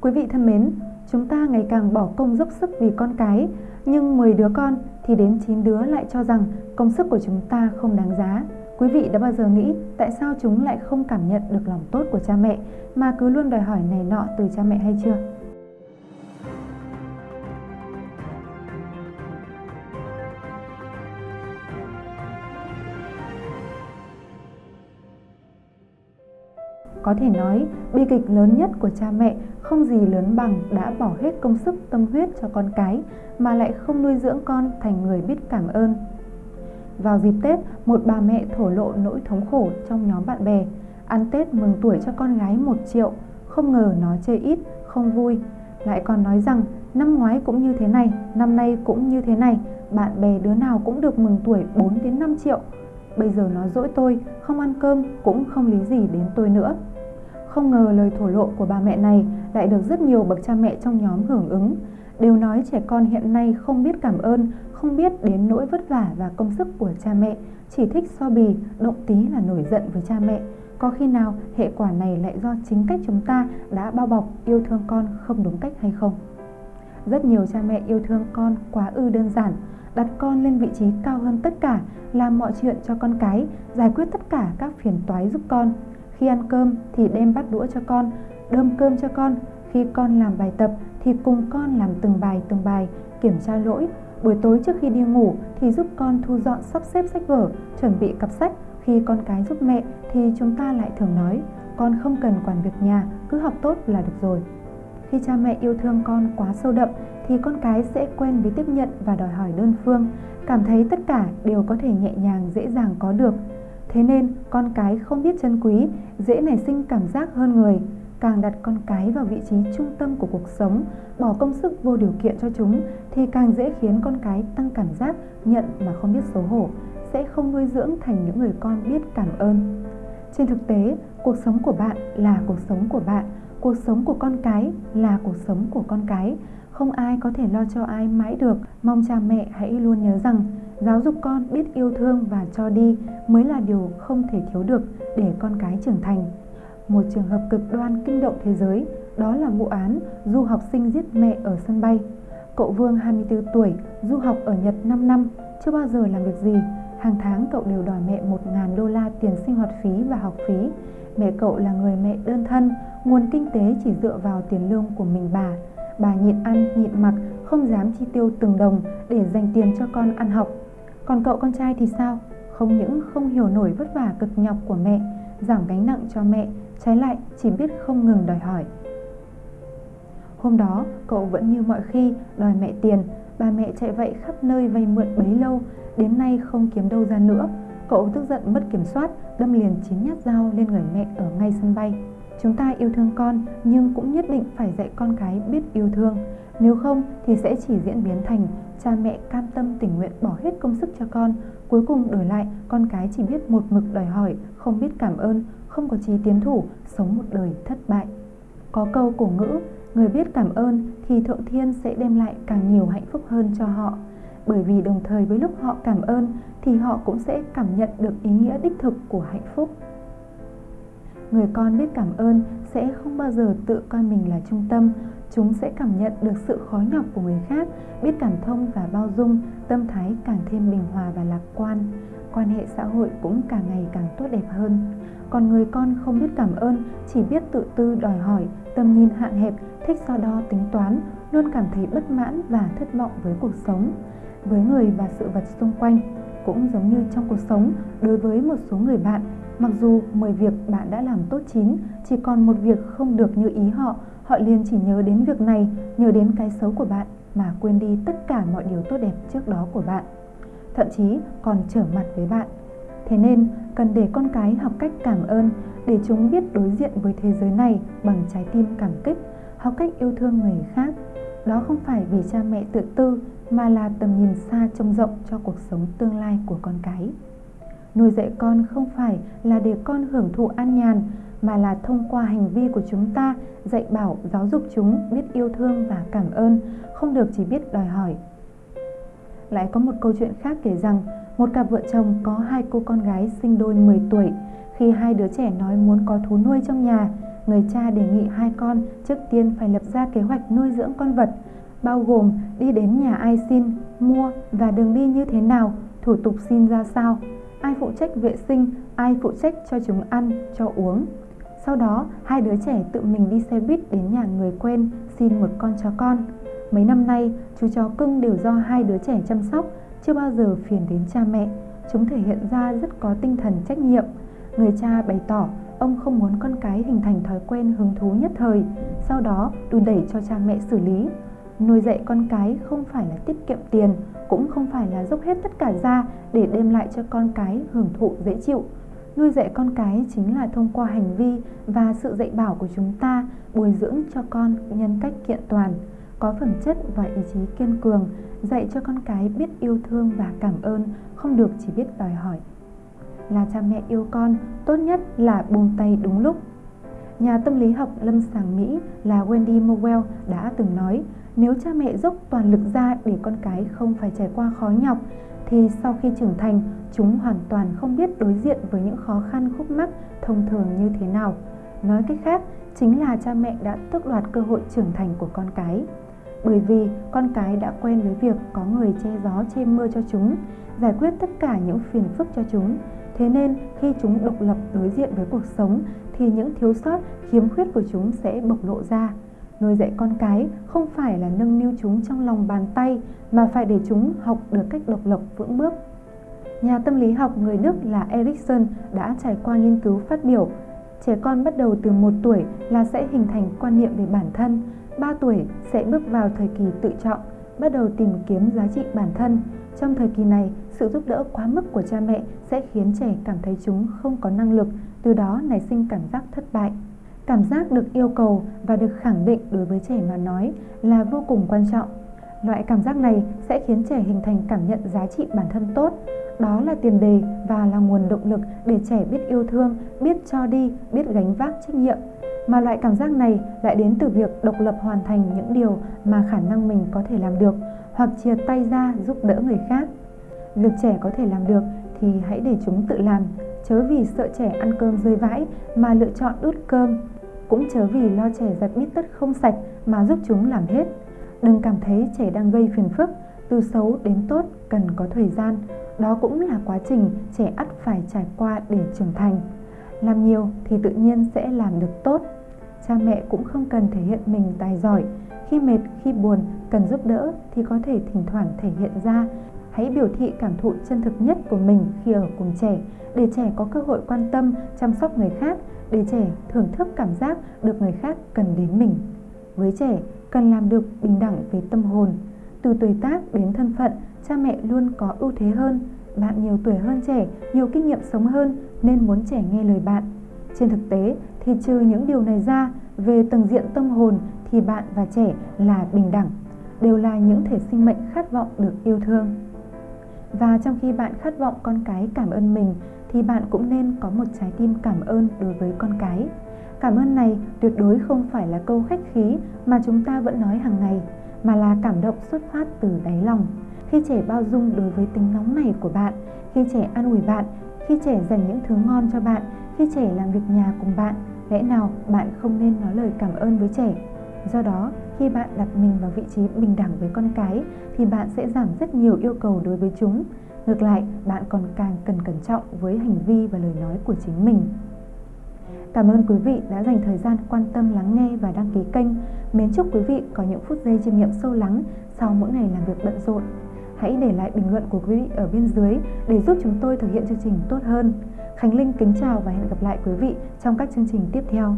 Quý vị thân mến, chúng ta ngày càng bỏ công dốc sức vì con cái, nhưng 10 đứa con thì đến 9 đứa lại cho rằng công sức của chúng ta không đáng giá. Quý vị đã bao giờ nghĩ tại sao chúng lại không cảm nhận được lòng tốt của cha mẹ mà cứ luôn đòi hỏi này nọ từ cha mẹ hay chưa? Có thể nói, bi kịch lớn nhất của cha mẹ không gì lớn bằng đã bỏ hết công sức tâm huyết cho con cái mà lại không nuôi dưỡng con thành người biết cảm ơn. Vào dịp Tết, một bà mẹ thổ lộ nỗi thống khổ trong nhóm bạn bè. Ăn Tết mừng tuổi cho con gái 1 triệu, không ngờ nó chơi ít, không vui. Lại còn nói rằng năm ngoái cũng như thế này, năm nay cũng như thế này, bạn bè đứa nào cũng được mừng tuổi 4 đến 5 triệu. Bây giờ nó dỗi tôi, không ăn cơm cũng không lý gì đến tôi nữa. Không ngờ lời thổ lộ của bà mẹ này lại được rất nhiều bậc cha mẹ trong nhóm hưởng ứng. Đều nói trẻ con hiện nay không biết cảm ơn, không biết đến nỗi vất vả và công sức của cha mẹ, chỉ thích so bì, động tí là nổi giận với cha mẹ. Có khi nào hệ quả này lại do chính cách chúng ta đã bao bọc yêu thương con không đúng cách hay không? Rất nhiều cha mẹ yêu thương con quá ư đơn giản, đặt con lên vị trí cao hơn tất cả, làm mọi chuyện cho con cái, giải quyết tất cả các phiền toái giúp con. Khi ăn cơm thì đem bắt đũa cho con, đơm cơm cho con. Khi con làm bài tập thì cùng con làm từng bài từng bài, kiểm tra lỗi. Buổi tối trước khi đi ngủ thì giúp con thu dọn sắp xếp sách vở, chuẩn bị cặp sách. Khi con cái giúp mẹ thì chúng ta lại thường nói, con không cần quản việc nhà, cứ học tốt là được rồi. Khi cha mẹ yêu thương con quá sâu đậm thì con cái sẽ quen với tiếp nhận và đòi hỏi đơn phương, cảm thấy tất cả đều có thể nhẹ nhàng dễ dàng có được. Thế nên con cái không biết trân quý, dễ nảy sinh cảm giác hơn người. Càng đặt con cái vào vị trí trung tâm của cuộc sống, bỏ công sức vô điều kiện cho chúng thì càng dễ khiến con cái tăng cảm giác nhận mà không biết xấu hổ, sẽ không nuôi dưỡng thành những người con biết cảm ơn. Trên thực tế, cuộc sống của bạn là cuộc sống của bạn, cuộc sống của con cái là cuộc sống của con cái. Không ai có thể lo cho ai mãi được. Mong cha mẹ hãy luôn nhớ rằng Giáo dục con biết yêu thương và cho đi mới là điều không thể thiếu được để con cái trưởng thành. Một trường hợp cực đoan kinh động thế giới đó là vụ án du học sinh giết mẹ ở sân bay. Cậu Vương 24 tuổi, du học ở Nhật 5 năm, chưa bao giờ làm việc gì. Hàng tháng cậu đều đòi mẹ 1.000 đô la tiền sinh hoạt phí và học phí. Mẹ cậu là người mẹ đơn thân, nguồn kinh tế chỉ dựa vào tiền lương của mình bà. Bà nhịn ăn, nhịn mặc, không dám chi tiêu từng đồng để dành tiền cho con ăn học. Còn cậu con trai thì sao? Không những không hiểu nổi vất vả cực nhọc của mẹ, giảm gánh nặng cho mẹ, trái lại chỉ biết không ngừng đòi hỏi. Hôm đó, cậu vẫn như mọi khi đòi mẹ tiền, bà mẹ chạy vậy khắp nơi vay mượn bấy lâu, đến nay không kiếm đâu ra nữa. Cậu tức giận mất kiểm soát, đâm liền chín nhát dao lên người mẹ ở ngay sân bay. Chúng ta yêu thương con nhưng cũng nhất định phải dạy con cái biết yêu thương. Nếu không thì sẽ chỉ diễn biến thành cha mẹ cam tâm tình nguyện bỏ hết công sức cho con, cuối cùng đổi lại con cái chỉ biết một mực đòi hỏi, không biết cảm ơn, không có trí tiến thủ, sống một đời thất bại. Có câu cổ ngữ, người biết cảm ơn thì thượng thiên sẽ đem lại càng nhiều hạnh phúc hơn cho họ. Bởi vì đồng thời với lúc họ cảm ơn thì họ cũng sẽ cảm nhận được ý nghĩa đích thực của hạnh phúc. Người con biết cảm ơn sẽ không bao giờ tự coi mình là trung tâm, chúng sẽ cảm nhận được sự khó nhọc của người khác, biết cảm thông và bao dung, tâm thái càng thêm bình hòa và lạc quan. Quan hệ xã hội cũng càng ngày càng tốt đẹp hơn. Còn người con không biết cảm ơn, chỉ biết tự tư đòi hỏi, tầm nhìn hạn hẹp, thích so đo tính toán, luôn cảm thấy bất mãn và thất vọng với cuộc sống, với người và sự vật xung quanh. Cũng giống như trong cuộc sống, đối với một số người bạn, mặc dù 10 việc bạn đã làm tốt chín, chỉ còn một việc không được như ý họ, Họ liền chỉ nhớ đến việc này, nhớ đến cái xấu của bạn mà quên đi tất cả mọi điều tốt đẹp trước đó của bạn. Thậm chí còn trở mặt với bạn. Thế nên cần để con cái học cách cảm ơn để chúng biết đối diện với thế giới này bằng trái tim cảm kích, học cách yêu thương người khác. Đó không phải vì cha mẹ tự tư mà là tầm nhìn xa trông rộng cho cuộc sống tương lai của con cái. Nuôi dạy con không phải là để con hưởng thụ an nhàn mà là thông qua hành vi của chúng ta dạy bảo giáo dục chúng biết yêu thương và cảm ơn không được chỉ biết đòi hỏi. Lại có một câu chuyện khác kể rằng một cặp vợ chồng có hai cô con gái sinh đôi 10 tuổi. Khi hai đứa trẻ nói muốn có thú nuôi trong nhà người cha đề nghị hai con trước tiên phải lập ra kế hoạch nuôi dưỡng con vật, bao gồm đi đến nhà ai xin, mua và đường đi như thế nào, thủ tục xin ra sao, ai phụ trách vệ sinh, ai phụ trách cho chúng ăn, cho uống. Sau đó, hai đứa trẻ tự mình đi xe buýt đến nhà người quen xin một con chó con. Mấy năm nay, chú chó cưng đều do hai đứa trẻ chăm sóc, chưa bao giờ phiền đến cha mẹ. Chúng thể hiện ra rất có tinh thần trách nhiệm. Người cha bày tỏ ông không muốn con cái hình thành thói quen hứng thú nhất thời, sau đó đùn đẩy cho cha mẹ xử lý. Nuôi dạy con cái không phải là tiết kiệm tiền, cũng không phải là dốc hết tất cả ra để đem lại cho con cái hưởng thụ dễ chịu. Nuôi dạy con cái chính là thông qua hành vi và sự dạy bảo của chúng ta bồi dưỡng cho con nhân cách kiện toàn, có phẩm chất và ý chí kiên cường, dạy cho con cái biết yêu thương và cảm ơn, không được chỉ biết đòi hỏi. Là cha mẹ yêu con, tốt nhất là buông tay đúng lúc. Nhà tâm lý học lâm sàng Mỹ là Wendy Mowell đã từng nói, nếu cha mẹ dốc toàn lực ra để con cái không phải trải qua khó nhọc, thì sau khi trưởng thành, chúng hoàn toàn không biết đối diện với những khó khăn khúc mắc thông thường như thế nào. Nói cách khác, chính là cha mẹ đã tước đoạt cơ hội trưởng thành của con cái. Bởi vì con cái đã quen với việc có người che gió che mưa cho chúng, giải quyết tất cả những phiền phức cho chúng. Thế nên khi chúng độc lập đối diện với cuộc sống thì những thiếu sót, khiếm khuyết của chúng sẽ bộc lộ ra. Nuôi dạy con cái không phải là nâng niu chúng trong lòng bàn tay mà phải để chúng học được cách độc lập vững bước. Nhà tâm lý học người Đức là Erikson đã trải qua nghiên cứu phát biểu Trẻ con bắt đầu từ 1 tuổi là sẽ hình thành quan niệm về bản thân, 3 tuổi sẽ bước vào thời kỳ tự trọng bắt đầu tìm kiếm giá trị bản thân. Trong thời kỳ này, sự giúp đỡ quá mức của cha mẹ sẽ khiến trẻ cảm thấy chúng không có năng lực, từ đó nảy sinh cảm giác thất bại. Cảm giác được yêu cầu và được khẳng định đối với trẻ mà nói là vô cùng quan trọng. Loại cảm giác này sẽ khiến trẻ hình thành cảm nhận giá trị bản thân tốt. Đó là tiền đề và là nguồn động lực để trẻ biết yêu thương, biết cho đi, biết gánh vác trách nhiệm. Mà loại cảm giác này lại đến từ việc độc lập hoàn thành những điều mà khả năng mình có thể làm được hoặc chia tay ra giúp đỡ người khác. Việc trẻ có thể làm được thì hãy để chúng tự làm, chớ vì sợ trẻ ăn cơm rơi vãi mà lựa chọn đút cơm cũng chớ vì lo trẻ giặt bít tất không sạch mà giúp chúng làm hết. Đừng cảm thấy trẻ đang gây phiền phức, từ xấu đến tốt cần có thời gian. Đó cũng là quá trình trẻ ắt phải trải qua để trưởng thành. Làm nhiều thì tự nhiên sẽ làm được tốt. Cha mẹ cũng không cần thể hiện mình tài giỏi. Khi mệt, khi buồn, cần giúp đỡ thì có thể thỉnh thoảng thể hiện ra. Hãy biểu thị cảm thụ chân thực nhất của mình khi ở cùng trẻ để trẻ có cơ hội quan tâm, chăm sóc người khác để trẻ thưởng thức cảm giác được người khác cần đến mình. Với trẻ, cần làm được bình đẳng về tâm hồn. Từ tuổi tác đến thân phận, cha mẹ luôn có ưu thế hơn. Bạn nhiều tuổi hơn trẻ, nhiều kinh nghiệm sống hơn nên muốn trẻ nghe lời bạn. Trên thực tế thì trừ những điều này ra, về tầng diện tâm hồn thì bạn và trẻ là bình đẳng, đều là những thể sinh mệnh khát vọng được yêu thương. Và trong khi bạn khát vọng con cái cảm ơn mình thì bạn cũng nên có một trái tim cảm ơn đối với con cái. Cảm ơn này tuyệt đối không phải là câu khách khí mà chúng ta vẫn nói hàng ngày, mà là cảm động xuất phát từ đáy lòng. Khi trẻ bao dung đối với tính nóng này của bạn, khi trẻ an ủi bạn, khi trẻ dành những thứ ngon cho bạn, khi trẻ làm việc nhà cùng bạn, lẽ nào bạn không nên nói lời cảm ơn với trẻ? Do đó, khi bạn đặt mình vào vị trí bình đẳng với con cái thì bạn sẽ giảm rất nhiều yêu cầu đối với chúng Ngược lại, bạn còn càng cần cẩn trọng với hành vi và lời nói của chính mình. Cảm ơn quý vị đã dành thời gian quan tâm lắng nghe và đăng ký kênh. Mến chúc quý vị có những phút giây chiêm nghiệm sâu lắng sau mỗi ngày làm việc bận rộn. Hãy để lại bình luận của quý vị ở bên dưới để giúp chúng tôi thực hiện chương trình tốt hơn. Khánh Linh kính chào và hẹn gặp lại quý vị trong các chương trình tiếp theo.